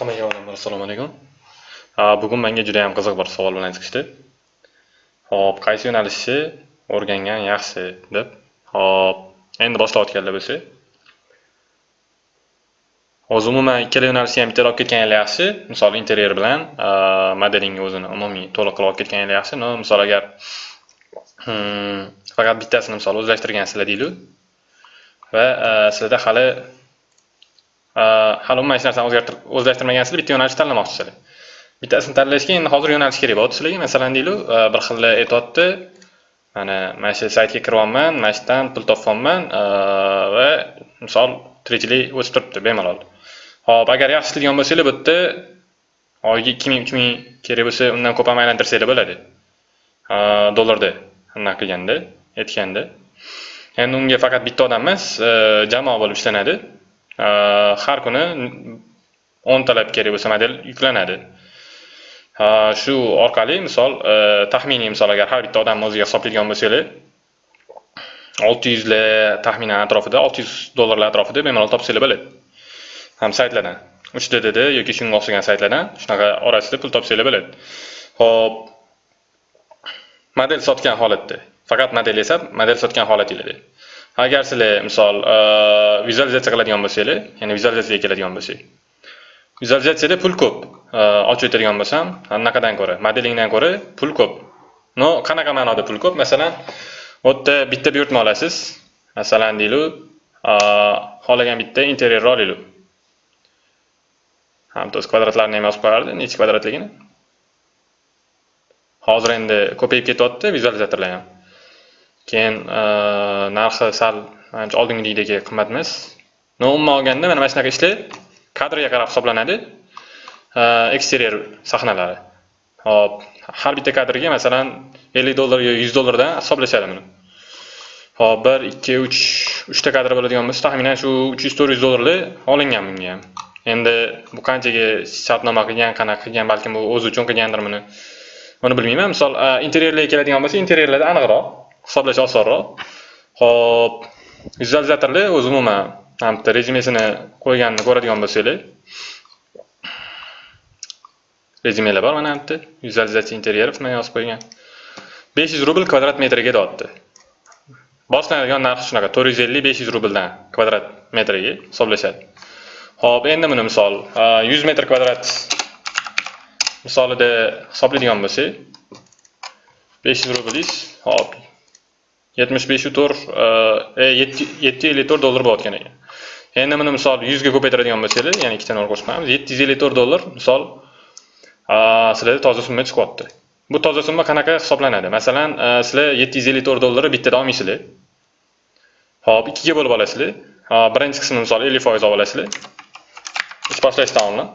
Hammaga avvalambor assalomu alaykum. Bugun menga juda ham qiziq bir savol bilan chiqishdi. Xo'p, qaysi yo'nalishni o'rgangan yaxshi deb. Xo'p, endi boshlayotganlar bo'lsa. O'zi umuman ikkala yo'nalishni ham bitta olib ketganinglar yaxshi. Misol interyer bilan modelingni o'zini umumiy to'liq qilib olib ketganinglar yaxshi. No, misol agar hmm, faqat bittasini misol o'zlashtirgansizlar deylik. Va sizlarda hali hali umuman hech narsani o'zlashtirmagansiz bitta yo'nalish tanlamoqchisizlar bittasini tanlashga endi hozir yo'nalish kerak bo'lyapti sizlarga masalan deylik bir xil aytyapti mana mana shu saytga kiryapman mana shu yerdan pul topyapman va misol tirikchilik o'sib turibdi bemalol ho'p agar yaxshi ishlaydigan bo'lsanglar bu yerda oyiga ikki ming uch ming kerak bo'lsa undan ko'p ham aylantirsanglar bo'ladi dollarda anaqa qilganda aytganda endi unga faqat bitta odam emas jamoa bo'lib ishlanadi Э, har kuni o'ntalab kerak bo'lsa model yuklanadi. Э, shu orqali misol э, taxminiy misol agar har bitta odamni o'ziga hisoblaydigan bo'lsanglar olti yuzlar taxminan atrofida olti yuz dollarlar atrofida bemalol topsanglar bo'ladi. Ham saytlardan. Uch ddd yoki shunga o'xshagan saytlardan shunaqa orasida pul topsanglar bo'ladi. Ho'p model sotgan holatda. Faqat model esa model sotgan holatinglarda agar sizlar misol uh, vizualizatsiya qiladigan bo'lsanglar ya'ni vizualizatsiyaga keladigan bo'lsak vizualizatsiyada pul ko'p uh, ochib o'tadigan bo'lsam anaqadan ko'ra modelingdan ko'ra pul ko'p. No qanaqa ma'noda pul ko'p? Masalan u yerda bitta buyurtma olasiz. Masalan deylik uh, xohlagan bitta interyerni olaylik hamda o'z kvadratlarini ham yozib qo'yardi nechi kvadratligini. Hozir endi ko'payib ketyapti vizualizatorlar ham. Keyin e, narxi sal manimcha oldingidagidek qimmat emas no umuman olganda mana mana shunaqa ishlar kadrga qarab hisoblanadi. E, Eksteryer sahnalari. Hop har bitta kadrga masalan ellik dollar yo yuz dollardan hisoblashadi buni. Hop bir ikki uch uchta kadr bo'ladigan bo'lsa taxminan shu uch yuz to'rt yuz dollarlar olingan bunga. Ham endi bu qanchaga shartnoma qilgan qanaqa qilgan balkim bu o'zi uchun qilgandir buni. Buni bilmayman. Misol e, interyerlarga keladigan bo'lsa interyerlarda aniqroq. Hisoblash osonroq. Ho'p vizualizatorlar o'zi umuman bitta rezumesini qo'yganini ko'radigan bo'lsanglar rezyumelar bor mana bitta vizualizatsiya interyerov bilan yozib qo'ygan. besh yuz rubl kvadrat metriga deyapti boshlanadigan narxi shunaqa to'rt yuz ellik besh yuz rubldan kvadrat metriga hisoblashadi. Ho'p endi buni misol yuz metr kvadrat misolida hisoblaydigan bo'lsak besh yuz rublingiz hop yetmish beshu to'rt e, yetti ellik to'rt dollar bo'layotgan ekan endi buni misol yuzga ko'paytiradigan bo'lsanglar ya'ni ikkita nol qo'shib yetti yuz ellik to'rt dollar misol sizlarda toza summa chiqyapti. Bu toza summa qanaqa hisoblanadi? Masalan e, sizlar yetti yuz ellik to'rt dollarni bittada olmaysizlar. Hop ikkiga bo'lib olasizlar. Birinchi qismini misol ellik foiz olib olasizlar. Ish boshlashdan oldin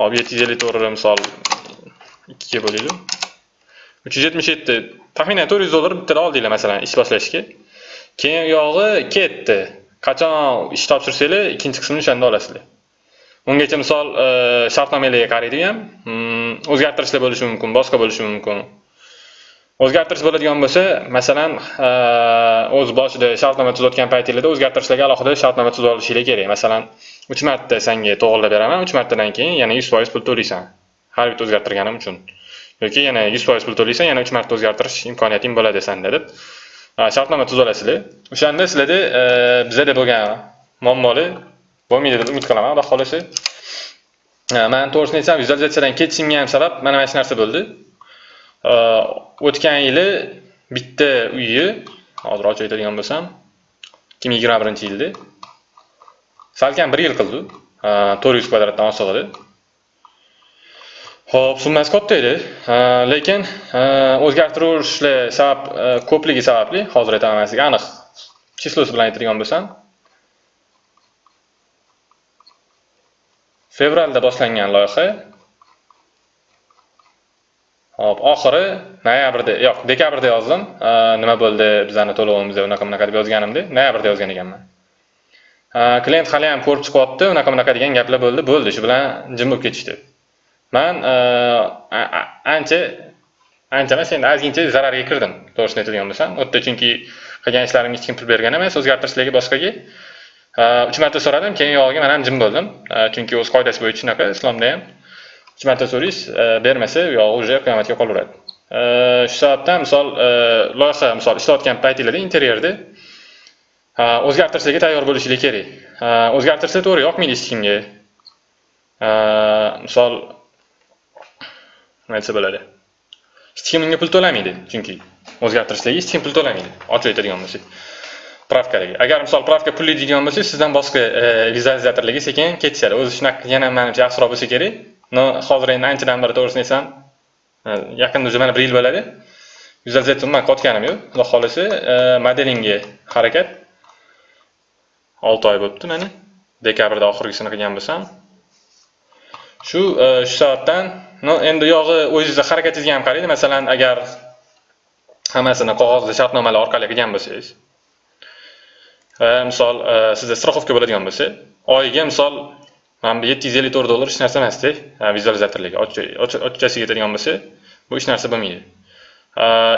hop yetti yuz ellik to'rtni misol ikkiga bo'laylik. Uch yuz yetmish yetti taxminan to'rt yuz dollar bittada oldinglar masalan ish boshlashga. Keyin u yog'i ketdi. Qachon ish topshirsanglar ikkinchi qismini o'shanda olasizlar. Ungacha misol e, shartnomalarga qaraydi ham o'zgartirishlar bo'lishi mumkin boshqa bo'lishi mumkin. O'zgartirish bo'ladigan bo'lsa masalan e, o'z boshida shartnoma tuzayotgan paytinglarda o'zgartirishlarga alohida shartnoma tuzib olishinglar kerak. Masalan uch marta senga to'g'irlab beraman uch martadan keyin yana yuz foiz pul to'laysan. Har bitta o'zgartirganim uchun. Yoki yana yuz foiz pul to'laysan yana uch marta o'zgartirish imkoniyating bo'ladi sanda deb shartnoma tuzib olasizlar o'shanda sizlarda e, bizada bo'lgan muammolar bo'lmaydi deb umid qilaman. Xudo xohlasa e, man to'g'risini aytsam vizualizatsiyadan ketishimga ham sabab mana mana shu narsa bo'ldi. E, o'tgan yili bitta uyni hozir ochib aytadigan bo'lsam ikki ming yigirma birinchi yilda. Salkam bir yil qildi. To'rt yuz kvadratdan oshig'ida Xo'p, summasi katta edi, lekin o'zgartirishlar sabab e, ko'pligi sababli hozir aytaman sizga aniq. Chislosi bilan aytadigan bo'lsam. Fevralda boshlangan loyiha. Hop oxiri noyabrda yo'q dekabrda yozdim. Nima bo'ldi bizani to'lovimizda unaqa bunaqa deb yozganimda noyabrda yozgan ekanman. Klient hali ham ko'rib chiqyapti unaqa bunaqa degan gaplar bo'ldi bo'ldi shu bilan jim bo'lib ketishdi. Man e, ancha ancha emas endi ozgincha zararga kirdim to'g'risini aytadigan bo'lsam u yerda chunki qilgan ishlarimga hech kim pul bergan emas o'zgartirishlarga boshqaga. E, uch marta so'radim keyin yog'iga man ham jim bo'ldim e, chunki o'z qoidasi bo'yicha shunaqa islomda ham uch marta so'raysiz bermasa u yog'i уже qiyomatga qolaveradi. Shu sababdan misol loyiha misol ishlayotgan paytinglarda interyerda o'zgartirishlarga tayyor bo'lishinglar kerak. O'zgartirsa to'g'ri yoqmaydi hech kimga. Misol aytsa bo'ladi hech unga pul to'lamaydi chunki o'zgartirishlarga hech kim pul to'lamaydi ochiq aytadigan bo'lsak pravkalarga agar misol pravka pulli deydigan bo'lsak sizdan boshqa vizualizatorlarga sekin ketishadi o'zi shunaqa yana manimcha yaxshiroq bo'lsa kerak но hozir endi anchadan beri to'g'risini aytsam yaqinda уже mana bir yil bo'ladi vizualizator man qotganim yo'q xudo xohlasa modelingga harakat olti oy bo'libdi mana dekabrda oxirgisini qilgan bo'lsam shu e, shu sababdan no endi yog'i o'zingizni harakatingizga ham qaraydi. Masalan agar hammasini qog'ozda shartnomalar orqali qilgan bo'lsangiz e, misol e, sizda страховка bo'ladigan bo'lsa oyiga misol mana bu yetti yuz ellik to'rt dollar hech narsa emasda vizualizatorlarga ochchasiga yetadigan bo'lsa bu hech narsa bo'lmaydi.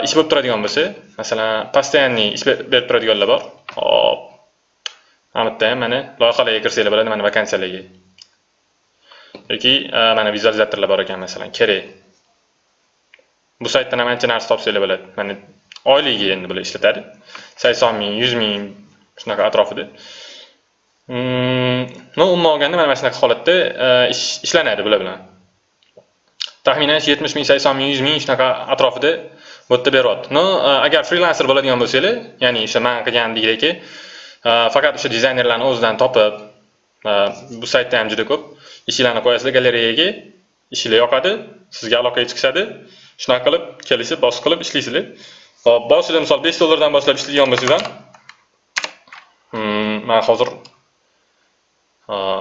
Ish bo'lib turadigan bo'lsa masalan постоянный ish berib turadiganlar bor. Hop mana bu yerda ham mana loyihalarga kirsanglar bo'ladi mana vakansiyalarga. Yoki e, mana vizualizatorlar bor ekan masalan kerak. Bu saytdan ham ancha narsa topsanglar bo'ladi. Mana oyligiga endi bular ishlatadi. Sakson ming yuz ming shunaqa atrofida. Mm, no umuman olganda mana shunaqa holatda e, ishlanadi bular bilan. Taxminan yetmish ming sakson ming yuz ming shunaqa atrofida bu yerda beryapti. No e, agar frilanser bo'ladigan bo'lsanglar ya'ni o'sha man qilgandekdagi faqat o'sha dizaynerlarni o'zidan topib bu saytda ham juda ko'p. Ishinglarni qo'yasizlar galereyaga ishinglar yoqadi sizga aloqaga chiqishadi. Shunaqa qilib kelishib bosib qilib ishlaysizlar. Hop boshida misol besh dollardan boshlab ishlaydigan bo'lsangiz ham. Hmm, man hozir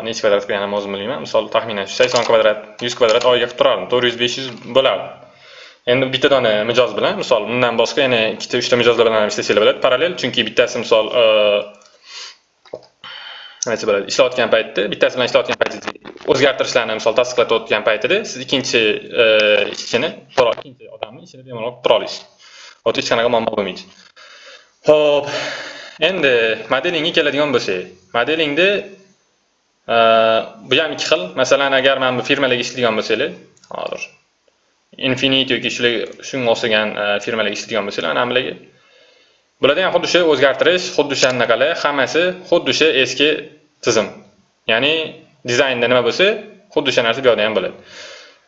nechi kvadrat qilganimni o'zim bilmayman. Misol taxminan sakson kvadrat yuz kvadrat oyiga qilib turardim. To'rt yuz besh yuz bo'lardi. Endi bitta dona mijoz bilan misol undan boshqa yana ikkita uchta mijozlar bilan ham ishlasanglar bo'ladi. Parallel chunki bittasi misol nima desa bo'ladi ishlayotgan paytda bittasi bilan ishlayotgan paytingizda o'zgartirishlarni misol tasdiqlatayotgan paytida siz ikkinchi e, ishchini ikkinchi odamni ishini bemalol tura olasiz ota hech qanaqa muammo bo'lmaydi. Ho'p endi modelingga keladigan bo'lsak. Modelingda e, bu ham ikki xil. Masalan agar mana bu firmalarga ishlaydigan bo'lsanglar hozir infinity yoki shunga o'xshagan e, firmalarga ishlaydigan bo'lsanglar mana bularga bularda ham xuddi o'sha o'zgartirish xuddi o'shanaqalar hammasi xuddi o'sha eski tizim. Ya'ni dizaynda nima bo'lsa xuddi o'sha narsa bu yoqda ham bo'ladi.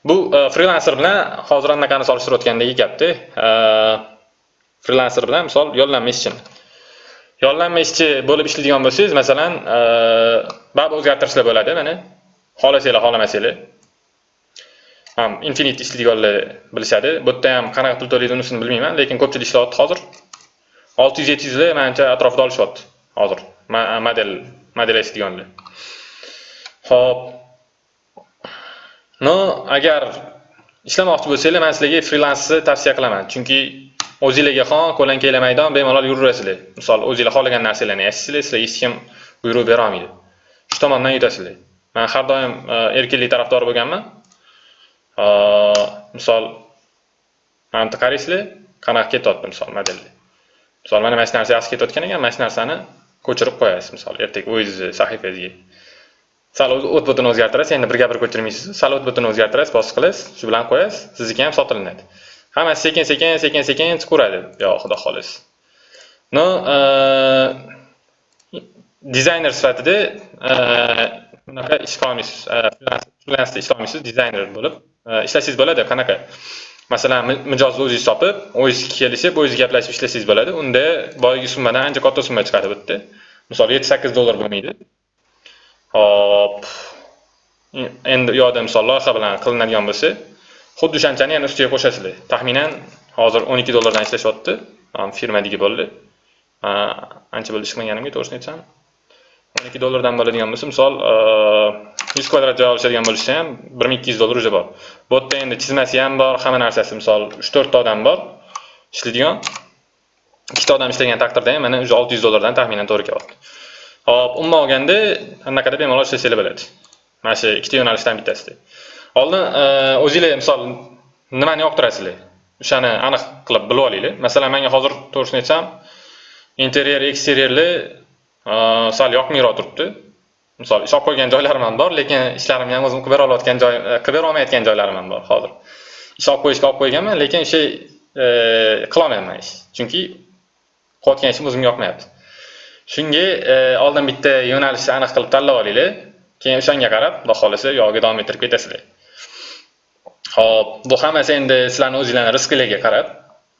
Bu e, frilanser bilan hozir anaqani solishtirayotgandagi gapda e, frilanser bilan misol yollanma ishchini yollanma ishchi bo'lib ishlaydigan bo'lsangiz masalan e, baribir o'zgartirishlar bo'ladi mana. Xohlasanglar xohlamasanglar. Ham infinite ishlaydiganlar bilishadi. Bu yerda ham qanaqa pul to'laydi unisini bilmayman lekin ko'pchilik ishlayapti hozir. Olti yuz yetti yuzlar manimcha atrofida olishyapti hozir. Model äh, model ishlaydiganlar ho'p no agar ishlamoqchi bo'lsanglar man sizlarga frilansni tavsiya qilaman. Chunki o'zinglarga xon ko'lankanglar maydon bemalol yuraverasizlar misol o'zinglar xohlagan narsalarni yashaysizlar sizlarga hech kim buyruq berolmaydi shu tomondan yutasizlar. Man har doim äh, erkinlik tarafdori bo'lganman. Äh, misol mana bu yerda qaraysizlar qanaqa ketyapti misol modelda misol mana mana shu narsa yaxshi ketayotgan ekan mana shu narsani ko'chirib qo'yasiz misol ertaga o'zingizni eh, sahifangizga sal o't butini o'zgartirasiz endi birga bir ko'chirmaysiz sal o't butini o'zgartirasiz bosib qilasiz shu bilan qo'yasiz sizniki ham sotilinadi hammasi sekin sekin sekin sekin chiqaveradi yo xudo xohlasa no eh, dizayner sifatida bunaqa eh, ish qilolmaysiz frilansda ish dizayner bo'lib. Ishlasangiz bo'ladi qanaqa? Masalan mijozni o'zingiz topib o'zingiz kelishib o'zingiz gaplashib ishlasangiz bo'ladi. Unda boyagi summadan ancha katta summa chiqadi bu yerda misol yetti sakkiz dollar bo'lmaydi. Hop. Endi u yoqda misol loyiha bilan qilinadigan bo'lsa xuddi o'shanchani yana ustiga qo'shasizlar. Taxminan hozir o'n ikki dollardan ishlashyapti firmadagi bo'ldi. Ancha bo'ldi chiqmaganimga to'g'risini aytsam. o'n ikki dollardan bo'ladigan bo'lsa misol yuz kvadrat joy olishadigan bo'lishsa ham bir ming ikki yuz dollar уже bor. Bu yerda endi chizmasi ham bor hamma narsasi misol uch to'rtta odam bor. Ishlaydigan. Ikkita odam ishlagan taqdirda ham mana уже olti yuz dollardan taxminan to'g'ri kelyapti hop umuman olganda anaqada bemalol ishlasanglar bo'ladi mana shu ikkita yo'nalishdan bittasida oldin e, o'zinglar misol nimani yoqtirasizlar o'shani aniq qilib bilib olinglar masalan menga hozir to'g'risini aytsam interyer eksteryerlar e, sal yoqmayroq turibdi. Misol ish olib qo'ygan joylarim ham bor, lekin ishlarimni ham o'zim qilib bera oladigan joy, e, qilib bera olmayotgan joylarim ham bor hozir. Ish olib qo'yishga olib qo'yganman, lekin o'sha qilolmayman ish. Chunki qilayotgan ishim o'zimga yoqmayapti. Shunga e, oldin bitta yo'nalishni aniq qilib tanlab olinglar. Keyin o'shanga qarab, xudo xohlasa yo'lga davom ettirib ketasizlar. Xo'p, bu hammasi endi sizlarni o'zinglarni rizqinglarga qarab.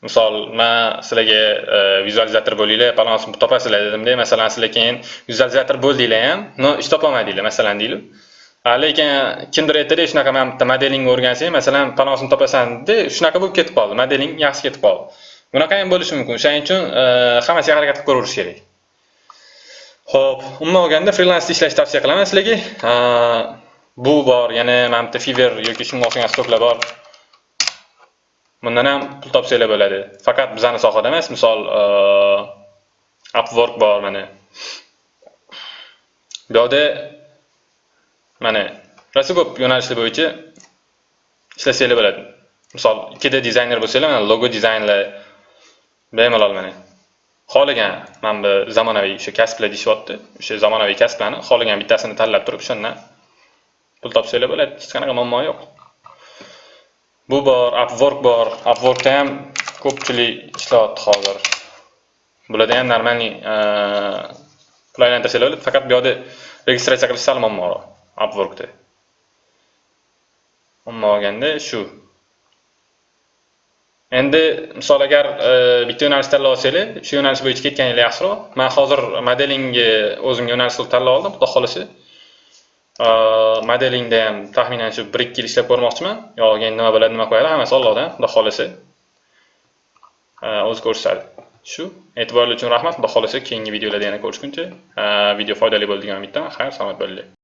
Misol, men sizlarga e, vizualizator bo'linglar, balansni topasizlar dedimda, masalan, sizlar keyin vizualizator bo'ldinglar ham, no ish topolmadinglar, masalan deylik. Lekin kimdir aytadi, shunaqa man bitta modelingni o'rgansang, masalan, balansni topasan dedi, shunaqa bo'lib ketib qoldi, modeling yaxshi ketib qoldi. Bunaqa ham bo'lishi mumkin. O'shaning uchun e, hammasiga harakat qilib ko'raverish kerak. Xo'p, umuman olganda frilansda ishlashni tavsiya qilaman sizlarga. E, bu bor, yana mana bitta Fiverr yoki shunga o'xshagan stoklar bor. Bundan ham pul topsanglar bo'ladi. Faqat bizani sohada emas, misol e, Upwork bor mana. Bu yoqda mana rosa ko'p yo'nalishlar bo'yicha ishlasanglar bo'ladi. Misol, ikkida dizayner bo'lsanglar, mana logo dizaynlar bemalol mana. Xohlagan mana bu zamonaviy o'sha kasblar deyishyapti O'sha zamonaviy kasblarni xohlagan bittasini tanlab turib, shundan pul topsanglar bo'ladi. Hech qanaqa muammo yo'q. Bu bor, Upwork bor. Upworkda ham ko'pchilik ishlayapti hozir. Bularda ham normalniy e, pul aylantirsanglar bo'ladi, faqat bu yerda registratsiya qilish sal muammoroq Upworkda. Umuman olganda shu. Endi misol agar e, bitta yo'nalish tanlab olsanglar, shu yo'nalish bo'yicha ketganinglar yaxshiroq. Men hozir modelingga o'zim yo'nalish qilib tanlab oldim, xudo xohlasa e, modelingda ham taxminan shu 1-2 yil ishlab ko'rmoqchiman. Yo'q, endi nima bo'ladi, nima qo'yadi, hammasi ollohdan xudo xohlasa e, o'zi ko'rsatadi. Shu. E'tiboringiz uchun rahmat. Xudo xohlasa keyingi videolarda yana ko'rishguncha, video foydali bo'ldi degan umiddaman. Xayr, salomat bo'linglar.